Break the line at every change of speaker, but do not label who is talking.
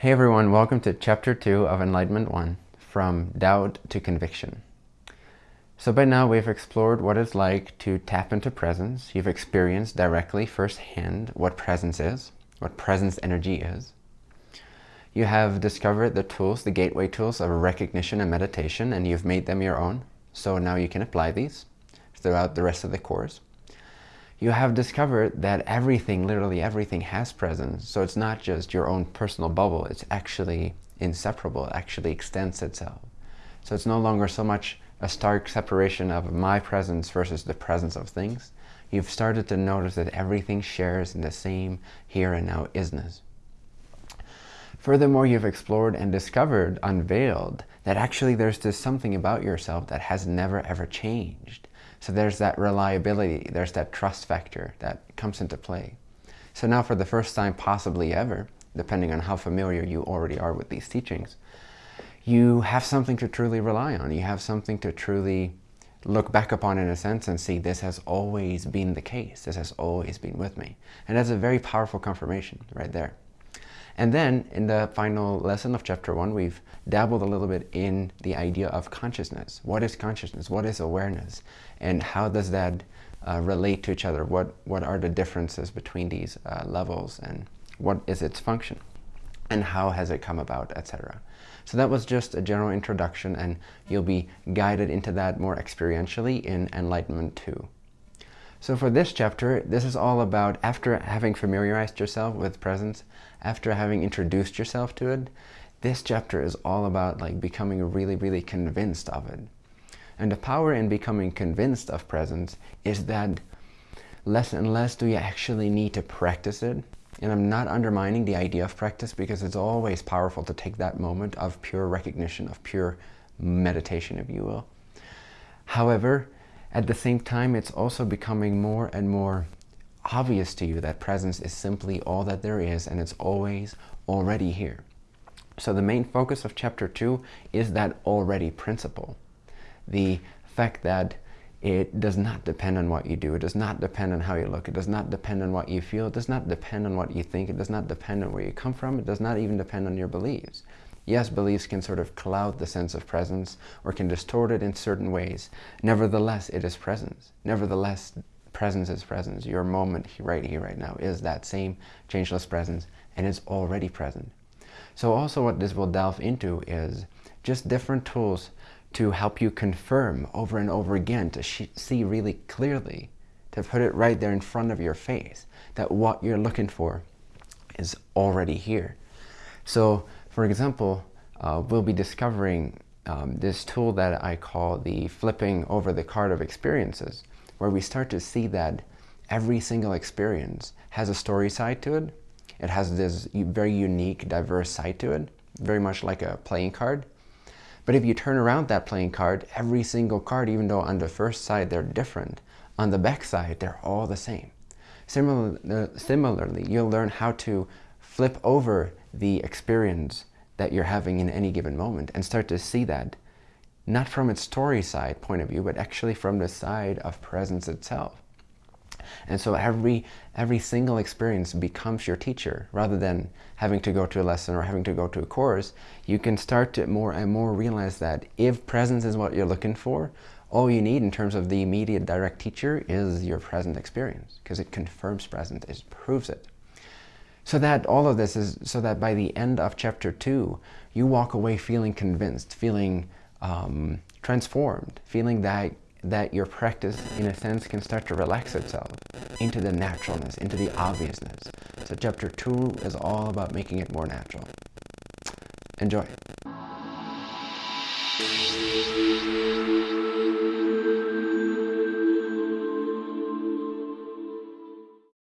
Hey everyone, welcome to Chapter 2 of Enlightenment 1, From Doubt to Conviction. So by now we've explored what it's like to tap into presence. You've experienced directly firsthand what presence is, what presence energy is. You have discovered the tools, the gateway tools of recognition and meditation, and you've made them your own. So now you can apply these throughout the rest of the course you have discovered that everything, literally everything has presence. So it's not just your own personal bubble, it's actually inseparable, it actually extends itself. So it's no longer so much a stark separation of my presence versus the presence of things. You've started to notice that everything shares in the same here and now isness. Furthermore, you've explored and discovered, unveiled, that actually there's this something about yourself that has never ever changed. So there's that reliability, there's that trust factor that comes into play. So now for the first time possibly ever, depending on how familiar you already are with these teachings, you have something to truly rely on. You have something to truly look back upon in a sense and see this has always been the case. This has always been with me. And that's a very powerful confirmation right there. And then in the final lesson of chapter one, we've dabbled a little bit in the idea of consciousness. What is consciousness? What is awareness? And how does that uh, relate to each other? What, what are the differences between these uh, levels and what is its function? And how has it come about, etc. So that was just a general introduction and you'll be guided into that more experientially in Enlightenment 2. So for this chapter, this is all about after having familiarized yourself with presence, after having introduced yourself to it, this chapter is all about like becoming really, really convinced of it. And the power in becoming convinced of presence is that less and less do you actually need to practice it. And I'm not undermining the idea of practice because it's always powerful to take that moment of pure recognition, of pure meditation, if you will. However, at the same time, it's also becoming more and more obvious to you that presence is simply all that there is and it's always already here. So the main focus of chapter 2 is that already principle. The fact that it does not depend on what you do. It does not depend on how you look. It does not depend on what you feel. It does not depend on what you think. It does not depend on where you come from. It does not even depend on your beliefs. Yes, beliefs can sort of cloud the sense of presence or can distort it in certain ways. Nevertheless, it is presence. Nevertheless, presence is presence. Your moment right here, right now is that same changeless presence and it's already present. So also what this will delve into is just different tools to help you confirm over and over again, to see really clearly, to put it right there in front of your face, that what you're looking for is already here. So, for example, uh, we'll be discovering um, this tool that I call the flipping over the card of experiences where we start to see that every single experience has a story side to it. It has this very unique, diverse side to it, very much like a playing card. But if you turn around that playing card, every single card, even though on the first side they're different, on the back side they're all the same. Similar, uh, similarly, you'll learn how to flip over the experience that you're having in any given moment and start to see that not from its story side point of view, but actually from the side of presence itself. And so every, every single experience becomes your teacher. Rather than having to go to a lesson or having to go to a course, you can start to more and more realize that if presence is what you're looking for, all you need in terms of the immediate direct teacher is your present experience because it confirms present, it proves it. So that all of this is so that by the end of chapter two, you walk away feeling convinced, feeling um, transformed, feeling that that your practice, in a sense, can start to relax itself into the naturalness, into the obviousness. So chapter two is all about making it more natural. Enjoy.